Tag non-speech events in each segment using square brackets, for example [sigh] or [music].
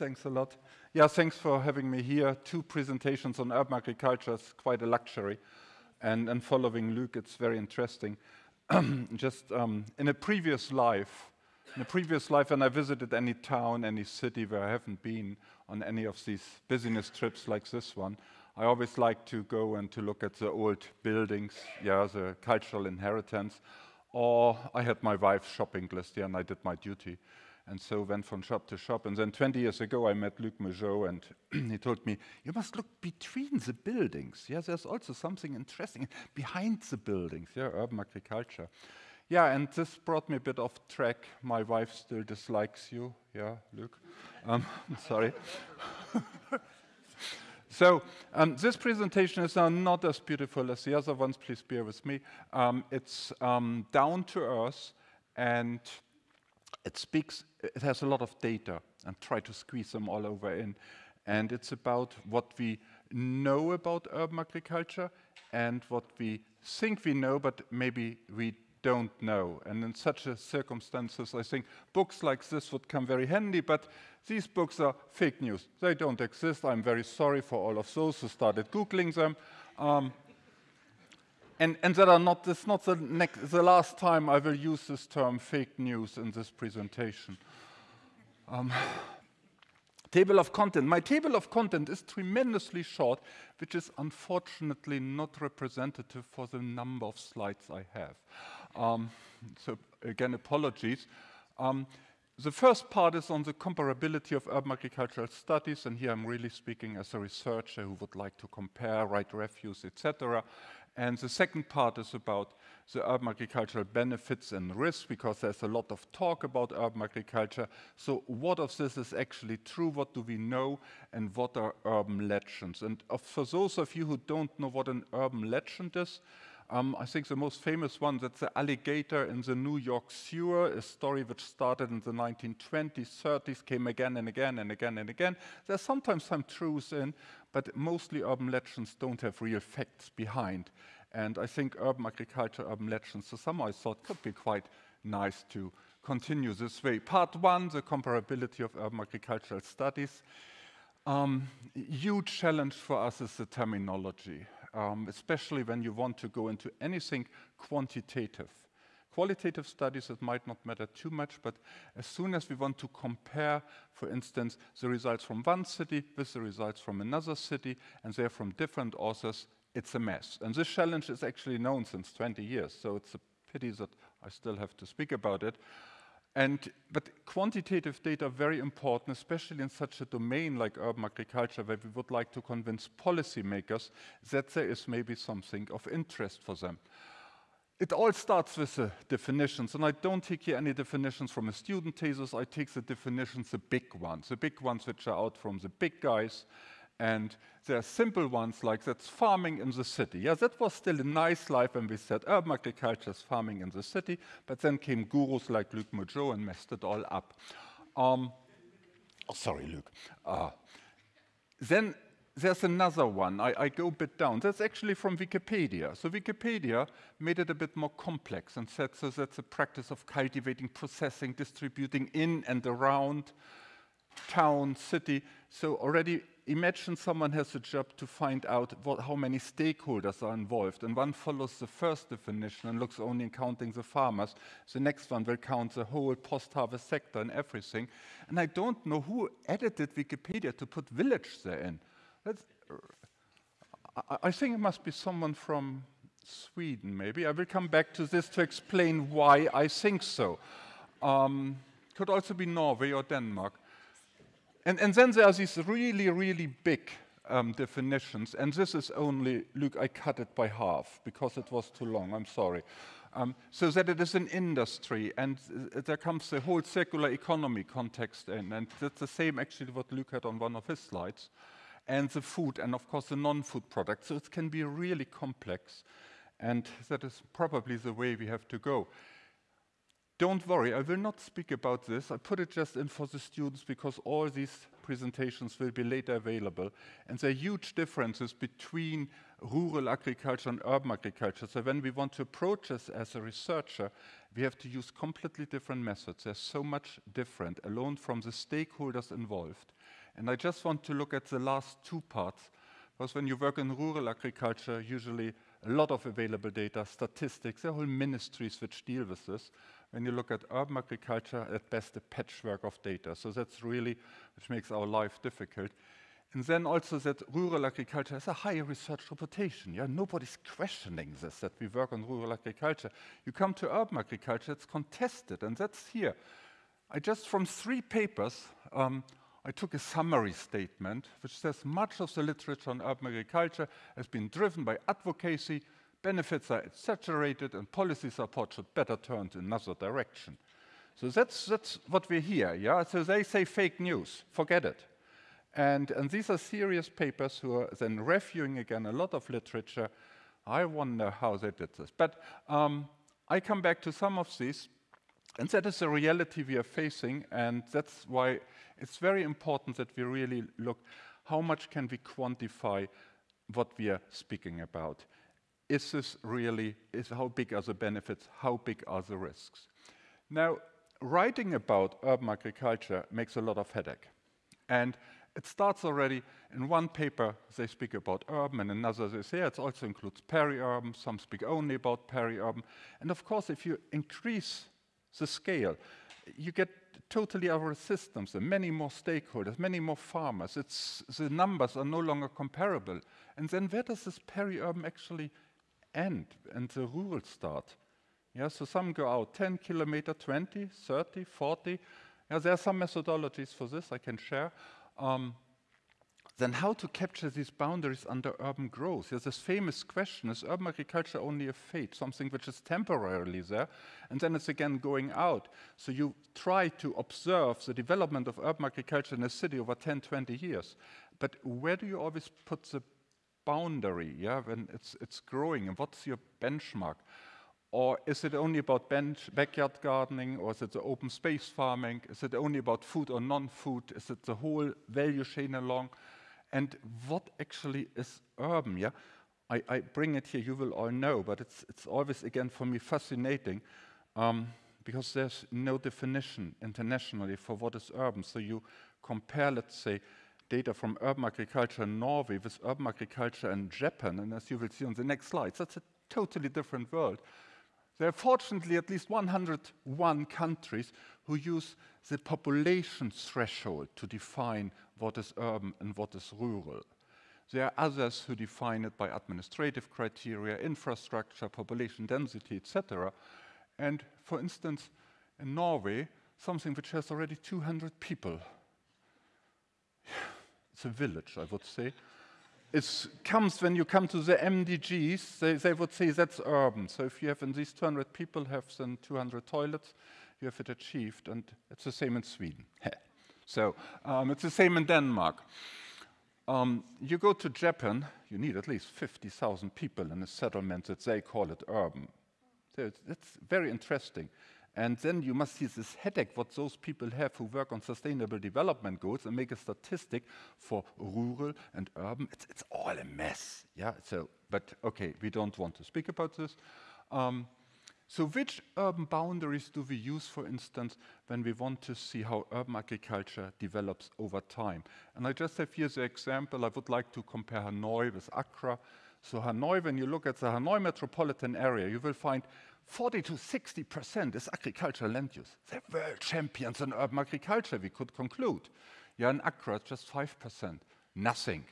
Thanks a lot. Yeah, thanks for having me here. Two presentations on urban agriculture is quite a luxury. And, and following Luc, it's very interesting. [clears throat] Just um, in a previous life, in a previous life, when I visited any town, any city where I haven't been on any of these business trips like this one, I always like to go and to look at the old buildings, yeah, the cultural inheritance. Or I had my wife's shopping list, yeah, and I did my duty. And so went from shop to shop. And then 20 years ago, I met Luc Mougeot, and [clears throat] he told me, you must look between the buildings. Yeah, there's also something interesting [laughs] behind the buildings, yeah, urban agriculture. Yeah, and this brought me a bit off track. My wife still dislikes you. Yeah, Luc. Um, [laughs] sorry. [laughs] so um, this presentation is uh, not as beautiful as the other ones. Please bear with me. Um, it's um, down to earth, and it speaks, it has a lot of data and try to squeeze them all over in. And it's about what we know about urban agriculture and what we think we know, but maybe we don't know. And in such circumstances, I think books like this would come very handy, but these books are fake news. They don't exist. I'm very sorry for all of those who started Googling them. Um, and, and that are not, not the, next, the last time I will use this term fake news in this presentation. Um, table of content. My table of content is tremendously short, which is unfortunately not representative for the number of slides I have. Um, so again, apologies. Um, the first part is on the comparability of urban agricultural studies, and here I'm really speaking as a researcher who would like to compare, write reviews, etc. And the second part is about the urban agricultural benefits and risks, because there's a lot of talk about urban agriculture. So what of this is actually true? What do we know? And what are urban legends? And for those of you who don't know what an urban legend is, um, I think the most famous one, that's the alligator in the New York sewer, a story which started in the 1920s, 30s, came again and again and again and again. There's sometimes some truth in, but mostly urban legends don't have real facts behind. And I think urban agriculture, urban legends, so some I thought could be quite nice to continue this way. Part one, the comparability of urban agricultural studies. Um, huge challenge for us is the terminology, um, especially when you want to go into anything quantitative. Qualitative studies, it might not matter too much, but as soon as we want to compare, for instance, the results from one city with the results from another city, and they're from different authors, it's a mess. And this challenge is actually known since 20 years, so it's a pity that I still have to speak about it. And, but quantitative data are very important, especially in such a domain like urban agriculture, where we would like to convince policymakers that there is maybe something of interest for them. It all starts with the definitions, and I don't take here any definitions from a student thesis, I take the definitions, the big ones, the big ones which are out from the big guys, and there are simple ones like that's farming in the city. Yeah, that was still a nice life when we said urban agriculture is farming in the city, but then came gurus like Luc Mougeot and messed it all up. Um, oh, sorry, Luc. Uh, then there's another one. I, I, go a bit down. That's actually from Wikipedia. So Wikipedia made it a bit more complex and said so that's a practice of cultivating, processing, distributing in and around town, city. So already imagine someone has a job to find out what, how many stakeholders are involved. And one follows the first definition and looks only in counting the farmers. The next one will count the whole post-harvest sector and everything. And I don't know who edited Wikipedia to put village there in. I, I think it must be someone from Sweden, maybe. I will come back to this to explain why I think so. Um, could also be Norway or Denmark. And, and then there are these really, really big um, definitions, and this is only, look, I cut it by half because it was too long, I'm sorry. Um, so that it is an industry, and uh, there comes the whole circular economy context in, and that's the same actually what Luc had on one of his slides, and the food, and of course the non-food products. So it can be really complex, and that is probably the way we have to go. don't worry, I will not speak about this. I put it just in for the students because all these presentations will be later available. And there are huge differences between rural agriculture and urban agriculture. So when we want to approach this as a researcher, we have to use completely different methods. There's so much different, alone from the stakeholders involved. And I just want to look at the last two parts, because when you work in rural agriculture, usually a lot of available data, statistics, there are whole ministries which deal with this when you look at urban agriculture, at best a patchwork of data. So that's really, which makes our life difficult. And then also that rural agriculture has a high research reputation. Yeah, nobody's questioning this, that we work on rural agriculture. You come to urban agriculture, it's contested, and that's here. I just, from three papers, um, I took a summary statement, which says much of the literature on urban agriculture has been driven by advocacy, benefits are exaggerated, and policy support should better turn to another direction. So that's, that's what we hear, yeah? So they say fake news, forget it. And, and these are serious papers who are then reviewing again a lot of literature. I wonder how they did this. But um, I come back to some of these, and that is the reality we are facing, and that's why it's very important that we really look how much can we quantify what we are speaking about is this really, is how big are the benefits, how big are the risks? Now, writing about urban agriculture makes a lot of headache. And it starts already in one paper, they speak about urban, and another they say it also includes peri-urban, some speak only about peri-urban. And of course, if you increase the scale, you get totally other systems, and many more stakeholders, many more farmers. It's, the numbers are no longer comparable. And then where does this peri-urban actually end and the rural start. Yeah, so some go out 10 kilometer, 20, 30, 40. Yeah, there are some methodologies for this I can share. Um, then how to capture these boundaries under urban growth? There's this famous question, is urban agriculture only a fate, something which is temporarily there, and then it's again going out. So you try to observe the development of urban agriculture in a city over 10, 20 years. But where do you always put the boundary, yeah, when it's, it's growing, and what's your benchmark? Or is it only about bench, backyard gardening, or is it the open space farming? Is it only about food or non-food? Is it the whole value chain along? And what actually is urban, yeah? I, I bring it here, you will all know, but it's, it's always, again, for me, fascinating, um, because there's no definition internationally for what is urban. So you compare, let's say, data from urban agriculture in Norway with urban agriculture in Japan, and as you will see on the next slide, that's a totally different world. There are fortunately at least 101 countries who use the population threshold to define what is urban and what is rural. There are others who define it by administrative criteria, infrastructure, population density, etc. And for instance, in Norway, something which has already 200 people [sighs] it's a village, I would say. It comes when you come to the MDGs, they, they would say that's urban. So if you have in these 200 people have then 200 toilets, you have it achieved, and it's the same in Sweden. [laughs] so um, it's the same in Denmark. Um, you go to Japan, you need at least 50,000 people in a settlement that they call it urban. So it's, it's very interesting. And then you must see this headache what those people have who work on sustainable development goals and make a statistic for rural and urban. It's, it's all a mess. Yeah. So, but okay, we don't want to speak about this. Um, so which urban boundaries do we use, for instance, when we want to see how urban agriculture develops over time? And I just have here the example. I would like to compare Hanoi with Accra. So Hanoi, when you look at the Hanoi metropolitan area, you will find 40 to 60% is agricultural land use. They're world champions in urban agriculture, we could conclude. Yeah, in Accra, just 5%, nothing.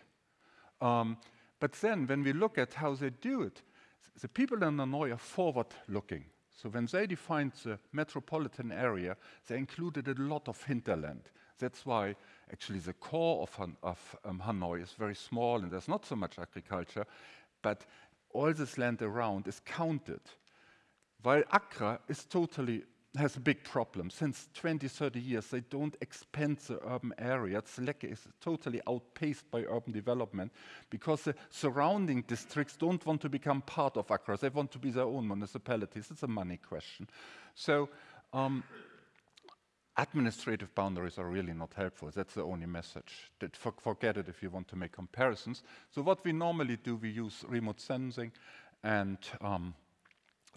Um, but then when we look at how they do it, the people in Hanoi are forward-looking. So when they defined the metropolitan area, they included a lot of hinterland. That's why actually the core of, Han of um, Hanoi is very small and there's not so much agriculture, but all this land around is counted. While Accra is totally has a big problem. Since 20, 30 years, they don't expand the urban area. Seleke is totally outpaced by urban development because the surrounding districts don't want to become part of Accra. They want to be their own municipalities. It's a money question. So Um, administrative boundaries are really not helpful. That's the only message. Forget it if you want to make comparisons. So what we normally do, we use remote sensing and um,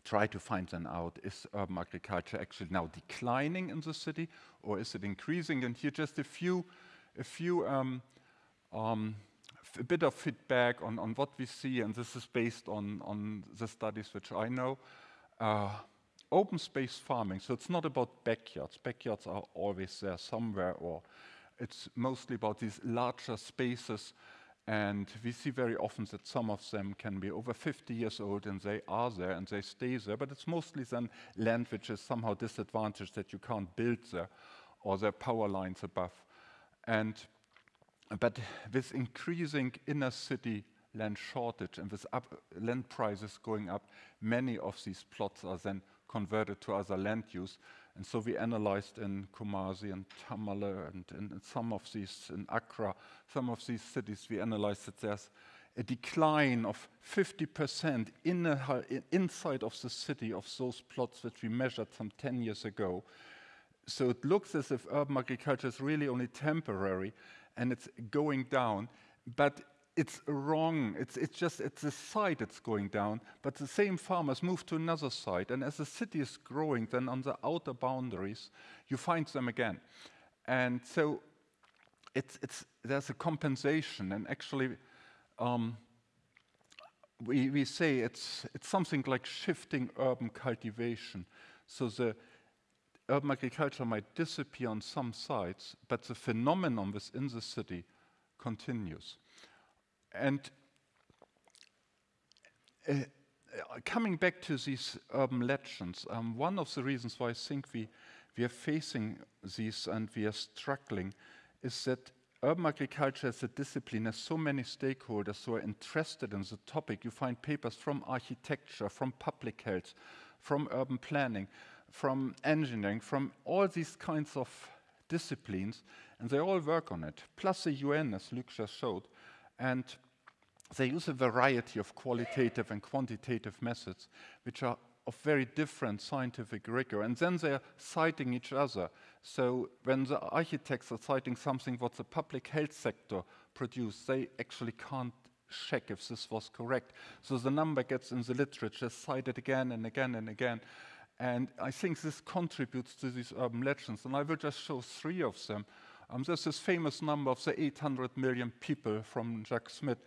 try to find then out, is urban agriculture actually now declining in the city or is it increasing? And here just a few, a few, um, um, a bit of feedback on, on what we see, and this is based on, on the studies which I know. Uh, open space farming, so it's not about backyards. Backyards are always there somewhere, or it's mostly about these larger spaces and we see very often that some of them can be over 50 years old and they are there and they stay there, but it's mostly then land which is somehow disadvantaged that you can't build there or there are power lines above. And, but with increasing inner city land shortage and with land prices going up, many of these plots are then converted to other land use. And so we analyzed in Kumasi and Tamale and, in some of these, in Accra, some of these cities, we analyzed that there's a decline of 50% in inside of the city of those plots that we measured some 10 years ago. So it looks as if urban agriculture is really only temporary and it's going down. But it's wrong. It's, it's just it's the site that's going down, but the same farmers move to another site. And as the city is growing, then on the outer boundaries, you find them again. And so it's, it's, there's a compensation. And actually, um, we, we say it's, it's something like shifting urban cultivation. So the urban agriculture might disappear on some sites, but the phenomenon within the city continues. And uh, coming back to these urban legends, um, one of the reasons why I think we, we are facing these and we are struggling is that urban agriculture as a discipline has so many stakeholders who are interested in the topic. You find papers from architecture, from public health, from urban planning, from engineering, from all these kinds of disciplines, and they all work on it, plus the UN, as Luc just showed. And they use a variety of qualitative and quantitative methods, which are of very different scientific rigor. And then they're citing each other. So when the architects are citing something what the public health sector produced, they actually can't check if this was correct. So the number gets in the literature cited again and again and again. And I think this contributes to these urban legends. And I will just show three of them. Um, there's this famous number of the 800 million people from Jac Smit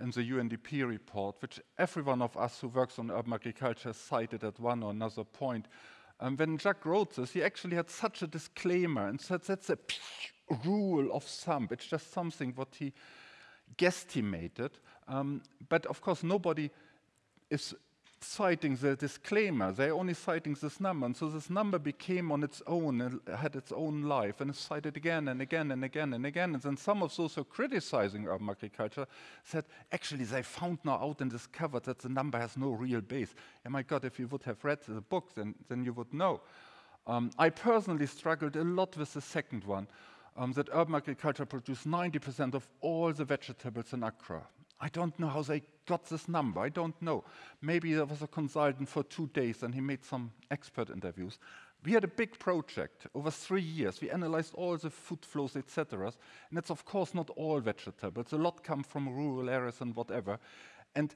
in the UNDP report, which every one of us who works on urban agriculture cited at one or another point. Um, when Jack wrote this, he actually had such a disclaimer and said that's a rule of thumb. It's just something what he guesstimated. Um, but of course, nobody is citing the disclaimer. They're only citing this number. And so this number became on its own, and had its own life, and is cited again and again and again and again. And then some of those who are criticizing urban agriculture said, actually, they found now out and discovered that the number has no real base. And my God, if you would have read the book, then, then you would know. Um, I personally struggled a lot with the second one, um, that urban agriculture produced 90% of all the vegetables in Accra. I don't know how they got this number. I don't know. Maybe there was a consultant for two days and he made some expert interviews. We had a big project over three years. We analyzed all the food flows, etc. And it's of course not all vegetables. A lot come from rural areas and whatever. And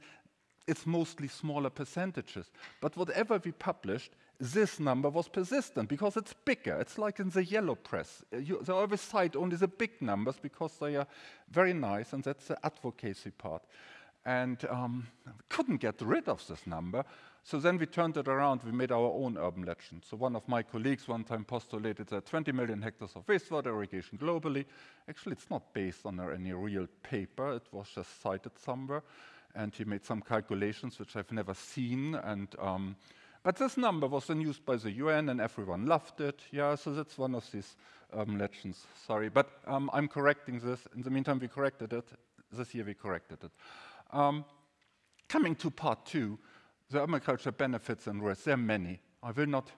it's mostly smaller percentages. But whatever we published, this number was persistent because it's bigger. It's like in the yellow press. Uh, you, they always cite only the big numbers because they are very nice, and that's the advocacy part. And um, couldn't get rid of this number. So then we turned it around, we made our own urban legend. So one of my colleagues one time postulated that 20 million hectares of wastewater irrigation globally. Actually, it's not based on any real paper, it was just cited somewhere. And he made some calculations which I've never seen. And um, but this number was then used by the UN and everyone loved it. Yeah, so that's one of these um, legends. Sorry, but um, I'm correcting this. In the meantime, we corrected it. This year we corrected it. Um, coming to part two, the urban culture benefits and risks. There are many. I will not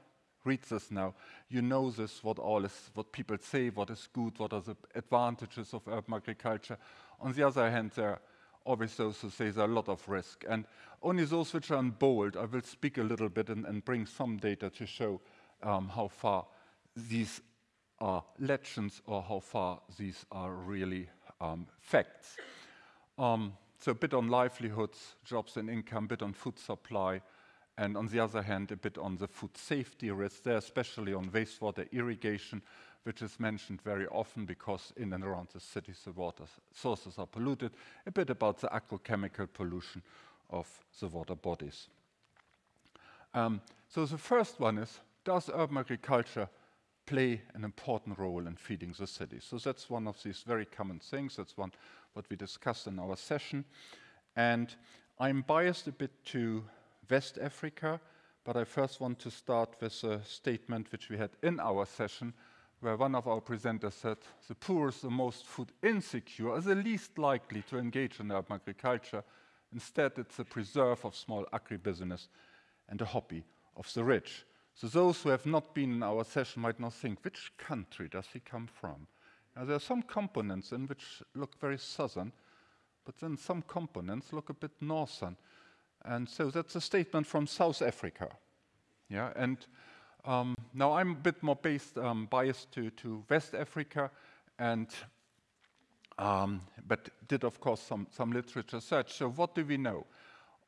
read this now. You know this, what all is, what people say, what is good, what are the advantages of urban agriculture. On the other hand, there always those who say there's a lot of risk. And only those which are in bold, I will speak a little bit and, and bring some data to show um, how far these are legends or how far these are really um, facts. Um, so a bit on livelihoods, jobs and income, a bit on food supply, and on the other hand, a bit on the food safety risk there, especially on wastewater irrigation, which is mentioned very often because in and around the cities the water sources are polluted, a bit about the agrochemical pollution of the water bodies. Um, so the first one is, does urban agriculture play an important role in feeding the city? So that's one of these very common things. That's one what we discussed in our session. And I'm biased a bit to West Africa, but I first want to start with a statement which we had in our session, where one of our presenters said, the poorest, the most food insecure, are the least likely to engage in urban agriculture. Instead, it's a preserve of small agribusiness and a hobby of the rich. So those who have not been in our session might not think, which country does he come from? Now, there are some components in which look very southern, but then some components look a bit northern. And so that's a statement from South Africa. Yeah, and um, now I'm a bit more based, um, biased to, to West Africa, and um, but did of course some, some literature search. So what do we know?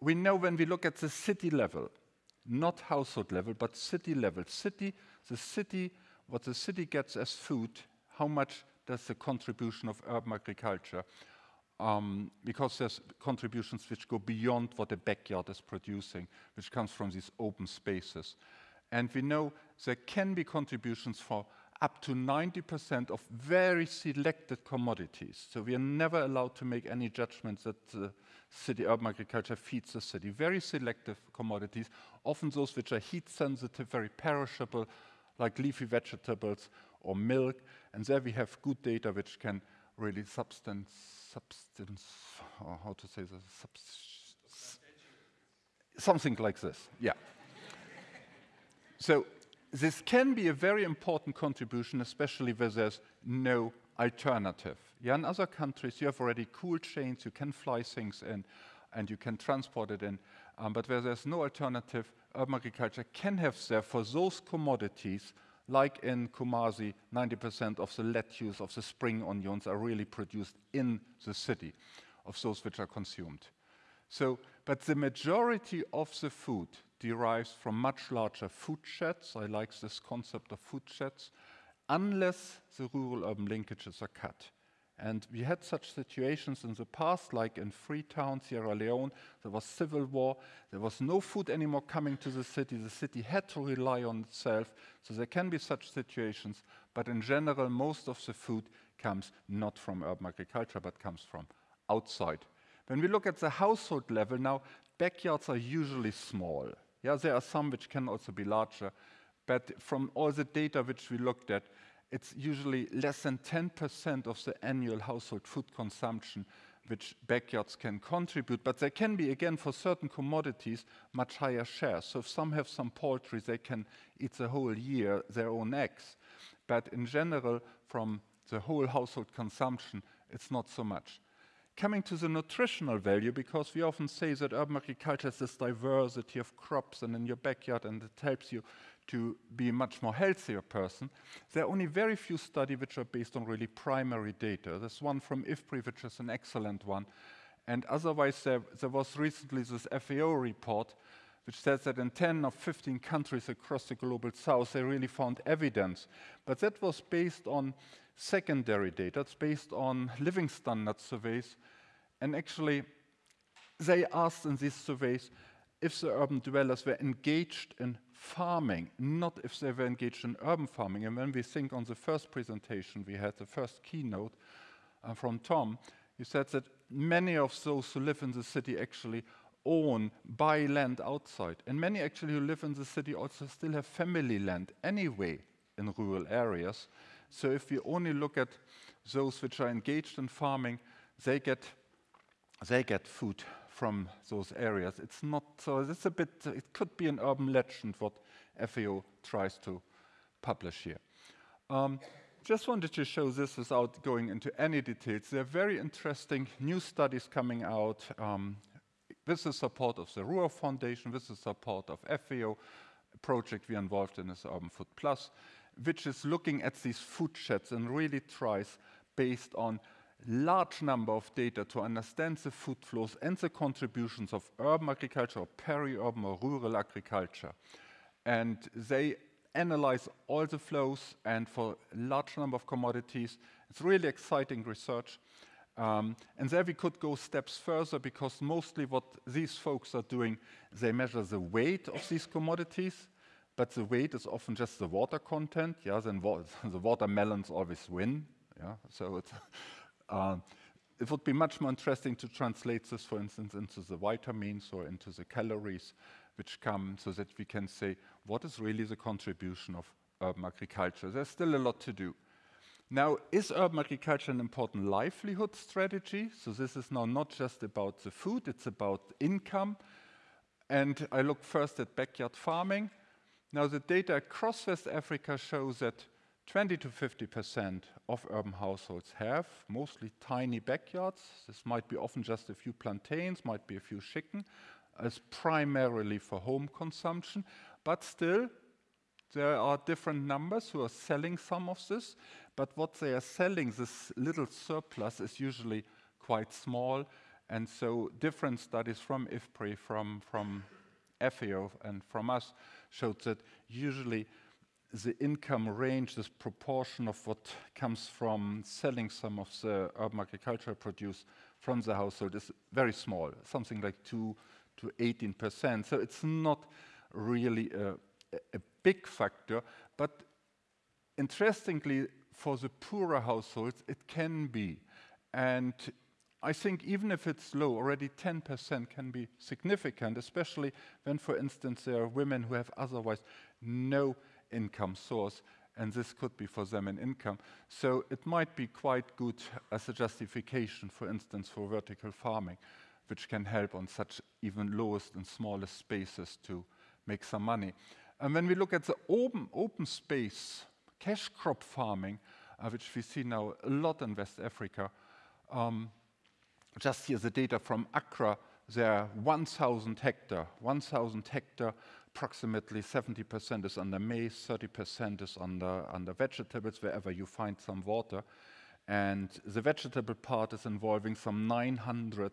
We know when we look at the city level, not household level, but city level. City, the city, what the city gets as food, how much does the contribution of urban agriculture? Um, because there's contributions which go beyond what the backyard is producing, which comes from these open spaces. And we know there can be contributions for up to 90% of very selected commodities. So we are never allowed to make any judgments that the city urban agriculture feeds the city. Very selective commodities, often those which are heat sensitive, very perishable, like leafy vegetables or milk. And there we have good data which can really substance, substance, or how to say this, something like this, yeah. So this can be a very important contribution, especially where there's no alternative. Yeah, in other countries, you have already cool chains, you can fly things in, and you can transport it in. Um, but where there's no alternative, urban agriculture can have there for those commodities, like in Kumasi, 90% of the lettuce, of the spring onions are really produced in the city, of those which are consumed. So, but the majority of the food derives from much larger food sheds. I like this concept of food sheds, unless the rural-urban linkages are cut. And we had such situations in the past, like in Freetown, Sierra Leone, there was civil war, there was no food anymore coming to the city, the city had to rely on itself, so there can be such situations, but in general, most of the food comes not from urban agriculture, but comes from outside. When we look at the household level now, backyards are usually small. Yeah, there are some which can also be larger, but from all the data which we looked at, it's usually less than 10% of the annual household food consumption which backyards can contribute, but there can be, again, for certain commodities, much higher shares. So if some have some poultry, they can eat the whole year their own eggs. But in general, from the whole household consumption, it's not so much coming to the nutritional value, because we often say that urban agriculture has this diversity of crops and in your backyard, and it helps you to be a much more healthier person. There are only very few studies which are based on really primary data. There's one from IFPRI, which is an excellent one. And otherwise, there, there was recently this FAO report, which says that in 10 or 15 countries across the global south, they really found evidence. But that was based on secondary data. It's based on living standard surveys. And actually, they asked in these surveys if the urban dwellers were engaged in farming, not if they were engaged in urban farming. And when we think on the first presentation we had, the first keynote uh, from Tom, he said that many of those who live in the city actually own, buy land outside. And many actually who live in the city also still have family land anyway in rural areas. So if we only look at those which are engaged in farming, they get, they get food from those areas. It's not, so it's a bit, it could be an urban legend what FAO tries to publish here. Um, just wanted to show this without going into any details. There are very interesting new studies coming out um, with the support of the RUAF Foundation, with the support of FAO, project we are involved in is Urban Food Plus, which is looking at these food sheds and really tries, based on large number of data, to understand the food flows and the contributions of urban agriculture or peri-urban or rural agriculture. And they analyze all the flows and for a large number of commodities. It's really exciting research. Um, and there we could go steps further because mostly what these folks are doing, they measure the weight of these commodities, but the weight is often just the water content. Yeah, then wa [laughs] the watermelons always win. Yeah, so it's, uh, [laughs] it would be much more interesting to translate this, for instance, into the vitamins or into the calories which come so that we can say what is really the contribution of urban agriculture. There's still a lot to do. Now, is urban agriculture an important livelihood strategy? So this is now not just about the food, it's about income. And I look first at backyard farming. Now, the data across West Africa shows that 20 to 50% of urban households have mostly tiny backyards. This might be often just a few plantains, might be a few chicken, as primarily for home consumption. But still, there are different numbers who are selling some of this, but what they are selling, this little surplus, is usually quite small. And so different studies from IFPRI, from, from FAO, and from us showed that usually the income range, this proportion of what comes from selling some of the urban agricultural produce from the household is very small, something like 2 to 18%. So it's not really a, a big factor, but interestingly, for the poorer households, it can be. And I think even if it's low, already 10% can be significant, especially when, for instance, there are women who have otherwise no income source, and this could be for them an income. So it might be quite good as a justification, for instance, for vertical farming, which can help on such even lowest and smallest spaces to make some money. And when we look at the open, open space, cash crop farming, uh, which we see now a lot in West Africa, um, just here the data from Accra, there are 1,000 hectare, 1,000 hectare, approximately 70% is under maize, 30% is under, under vegetables, wherever you find some water. And the vegetable part is involving some 900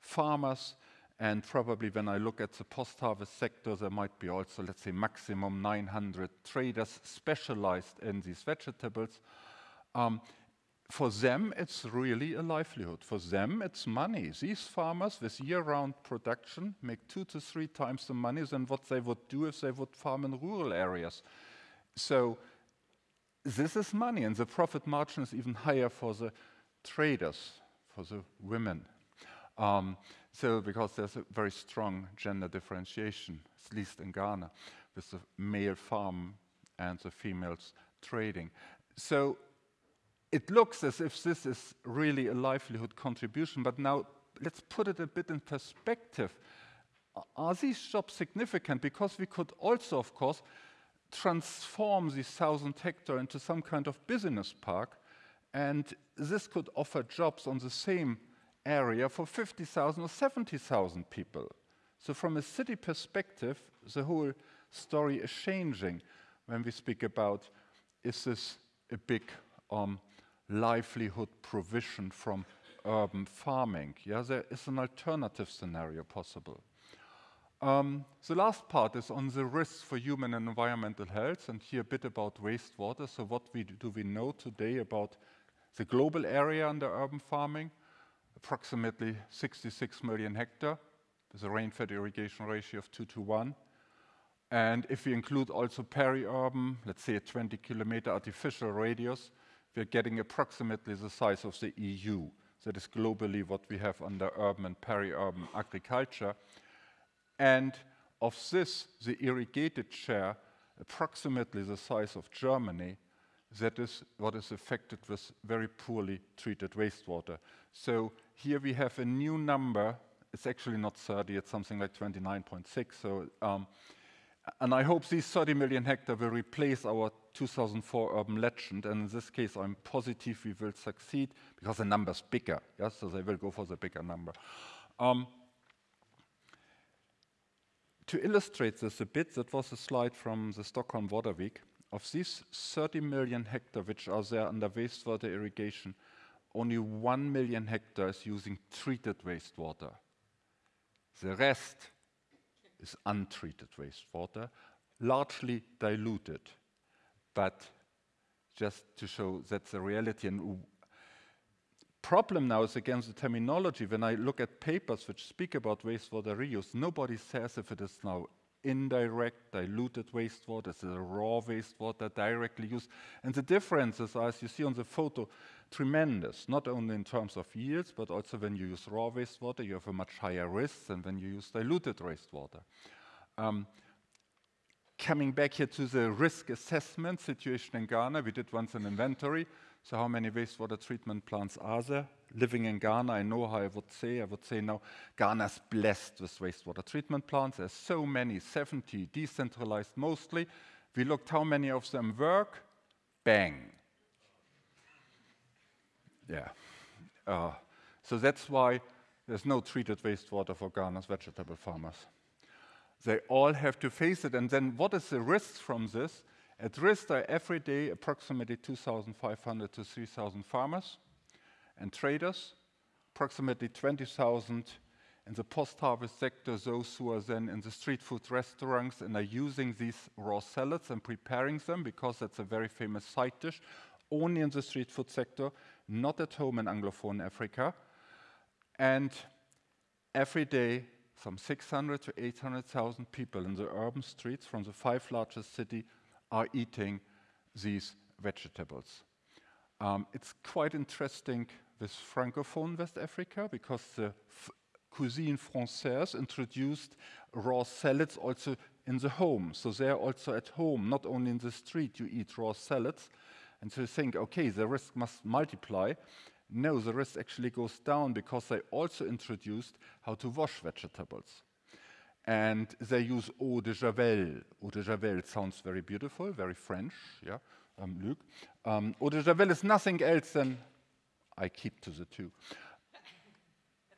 farmers and probably when I look at the post-harvest sector, there might be also, let's say, maximum 900 traders specialized in these vegetables. Um, for them, it's really a livelihood. For them, it's money. These farmers with year-round production make two to three times the money than what they would do if they would farm in rural areas. So this is money, and the profit margin is even higher for the traders, for the women. Um, so because there's a very strong gender differentiation, at least in Ghana, with the male farm and the females trading. So it looks as if this is really a livelihood contribution, but now let's put it a bit in perspective. Are these jobs significant? Because we could also, of course, transform these thousand hectare into some kind of business park, and this could offer jobs on the same area for 50,000 or 70,000 people. So from a city perspective, the whole story is changing when we speak about is this a big um, livelihood provision from urban farming? Yeah, there is an alternative scenario possible. Um, the last part is on the risks for human and environmental health, and here a bit about wastewater. So what we do, do we know today about the global area under urban farming? Approximately 66 million hectare with a rain-fed irrigation ratio of 2 to 1. And if we include also peri-urban, let's say a 20 kilometer artificial radius, we're getting approximately the size of the EU. That is globally what we have under urban and peri-urban agriculture. And of this, the irrigated share, approximately the size of Germany, that is what is affected with very poorly treated wastewater. So here we have a new number. It's actually not 30, it's something like 29.6. So, um, and I hope these 30 million hectare will replace our 2004 urban legend. And in this case, I'm positive we will succeed because the number's bigger. Yes, so they will go for the bigger number. Um, to illustrate this a bit, that was a slide from the Stockholm Water Week. Of these 30 million hectares which are there under wastewater irrigation, only 1 million hectares using treated wastewater. The rest is untreated wastewater, largely diluted. But just to show that's the reality. And problem now is again the terminology. When I look at papers which speak about wastewater reuse, nobody says if it is now indirect, diluted wastewater, is it raw wastewater directly used? And the differences, are, as you see on the photo, tremendous, not only in terms of yields, but also when you use raw wastewater, you have a much higher risk than when you use diluted wastewater. Um, coming back here to the risk assessment situation in Ghana, we did once an inventory. So how many wastewater treatment plants are there? Living in Ghana, I know how I would say. I would say now Ghana's blessed with wastewater treatment plants. There's so many, 70, decentralized mostly. We looked how many of them work. Bang. Yeah. Uh, so that's why there's no treated wastewater for Ghana's vegetable farmers. They all have to face it. And then what is the risk from this? At risk are every day approximately 2,500 to 3,000 farmers and traders, approximately 20,000 in the post-harvest sector, those who are then in the street food restaurants and are using these raw salads and preparing them because that's a very famous side dish, only in the street food sector, not at home in Anglophone Africa. And every day, some 600 to 800,000 people in the urban streets from the five largest cities are eating these vegetables. Um, it's quite interesting with Francophone West Africa because the cuisine française introduced raw salads also in the home. So they're also at home, not only in the street you eat raw salads. And so you think, okay, the risk must multiply. No, the risk actually goes down because they also introduced how to wash vegetables and they use eau de javel. Eau de javel sounds very beautiful, very French, yeah, um, Luc. Um, eau de javel is nothing else than, I keep to the two.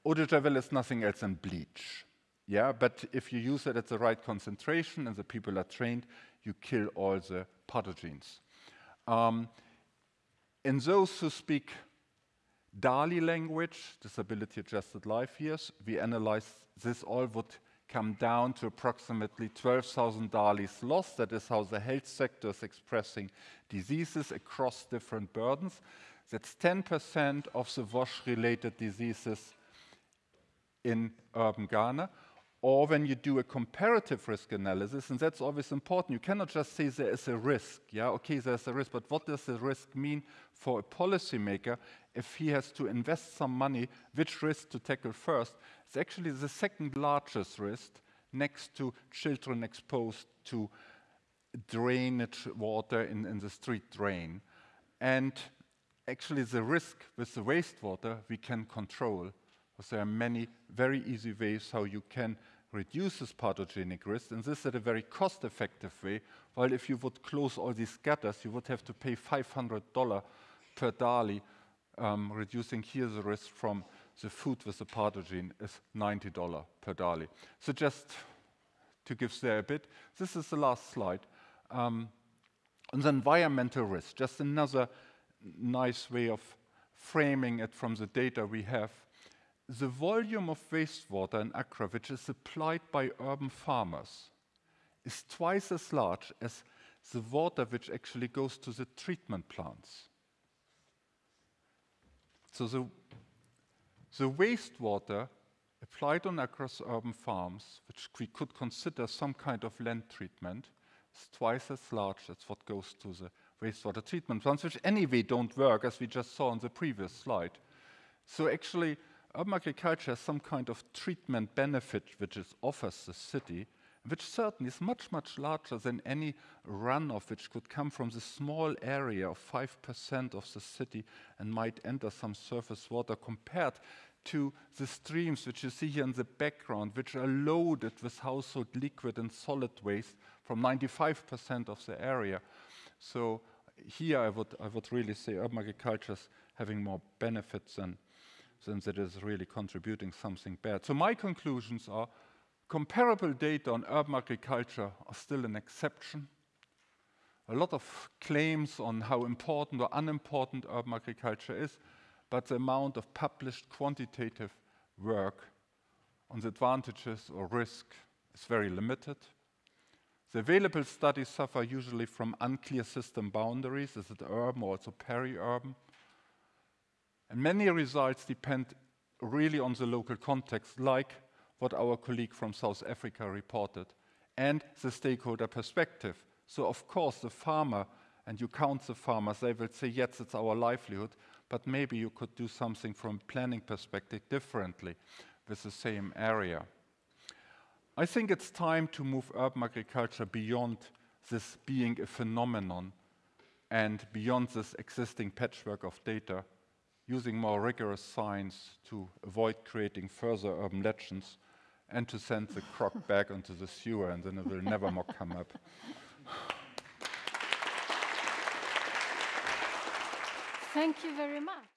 eau de javel is nothing else than bleach. Yeah, but if you use it at the right concentration and the people are trained, you kill all the pathogens. Um, in those who speak DALY language, disability adjusted life years, we analyze this all would come down to approximately 12,000 DALYs lost. That is how the health sector is expressing diseases across different burdens. That's 10% of the wash-related diseases in urban Ghana. Or when you do a comparative risk analysis, and that's always important, you cannot just say there is a risk. Yeah, okay, there's a risk, but what does the risk mean for a policymaker if he has to invest some money, which risk to tackle first? It's actually the second largest risk next to children exposed to drainage water in, in the street drain. And actually the risk with the wastewater we can control because there are many very easy ways how you can reduce this pathogenic risk, and this at a very cost-effective way, while if you would close all these gutters, you would have to pay $500 per DALY, um, reducing here the risk from the food with the pathogen is $90 per DALY. So just to give there a bit, this is the last slide. Um, on the environmental risk, just another nice way of framing it from the data we have the volume of wastewater in Accra, which is supplied by urban farmers, is twice as large as the water which actually goes to the treatment plants. So the, the wastewater applied on Accra's urban farms, which we could consider some kind of land treatment, is twice as large as what goes to the wastewater treatment plants, which anyway don't work, as we just saw on the previous slide. So actually, urban agriculture has some kind of treatment benefit which it offers the city, which certainly is much, much larger than any runoff which could come from the small area of 5% of the city and might enter some surface water compared to the streams which you see here in the background, which are loaded with household liquid and solid waste from 95% of the area. So here I would, I would really say urban agriculture is having more benefits than since it is really contributing something bad. So my conclusions are comparable data on urban agriculture are still an exception. A lot of claims on how important or unimportant urban agriculture is, but the amount of published quantitative work on the advantages or risk is very limited. The available studies suffer usually from unclear system boundaries. Is it urban or also peri-urban? And many results depend really on the local context, like what our colleague from South Africa reported, and the stakeholder perspective. So of course, the farmer, and you count the farmers, they will say, yes, it's our livelihood, but maybe you could do something from planning perspective differently with the same area. I think it's time to move urban agriculture beyond this being a phenomenon and beyond this existing patchwork of data, using more rigorous science to avoid creating further urban legends and to send the crock [laughs] back into the sewer and then it will never more come up. Thank you very much.